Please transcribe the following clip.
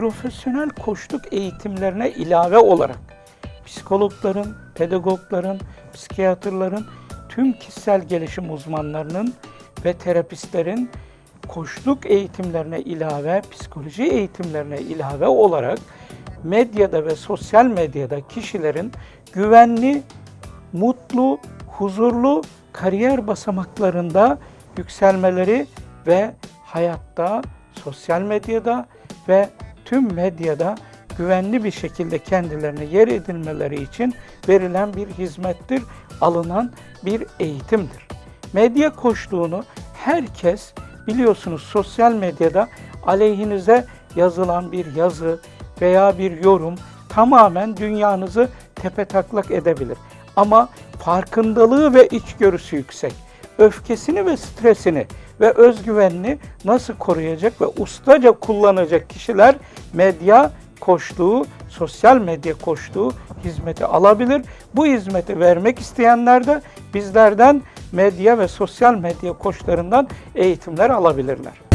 profesyonel koçluk eğitimlerine ilave olarak psikologların, pedagogların, psikiyatrların, tüm kişisel gelişim uzmanlarının ve terapistlerin koçluk eğitimlerine ilave, psikoloji eğitimlerine ilave olarak medyada ve sosyal medyada kişilerin güvenli, mutlu, huzurlu kariyer basamaklarında yükselmeleri ve hayatta, sosyal medyada ve tüm medyada güvenli bir şekilde kendilerine yer edilmeleri için verilen bir hizmettir, alınan bir eğitimdir. Medya koçluğunu herkes biliyorsunuz sosyal medyada aleyhinize yazılan bir yazı veya bir yorum tamamen dünyanızı tepetaklak edebilir. Ama farkındalığı ve içgörüsü yüksek. Öfkesini ve stresini ve özgüvenini nasıl koruyacak ve ustaca kullanacak kişiler medya koştuğu, sosyal medya koştuğu hizmeti alabilir. Bu hizmeti vermek isteyenler de bizlerden medya ve sosyal medya koçlarından eğitimler alabilirler.